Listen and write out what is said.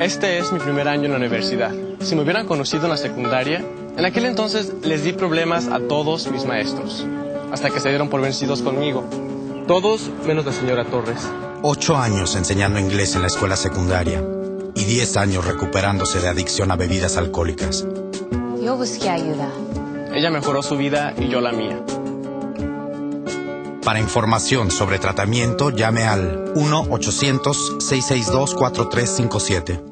Este es mi primer año en la universidad. Si me hubieran conocido en la secundaria, en aquel entonces les di problemas a todos mis maestros, hasta que se dieron por vencidos conmigo. Todos menos la señora Torres. Ocho años enseñando inglés en la escuela secundaria y diez años recuperándose de adicción a bebidas alcohólicas. Yo busqué ayuda. Ella mejoró su vida y yo la mía. Para información sobre tratamiento, llame al 1-800-662-4357.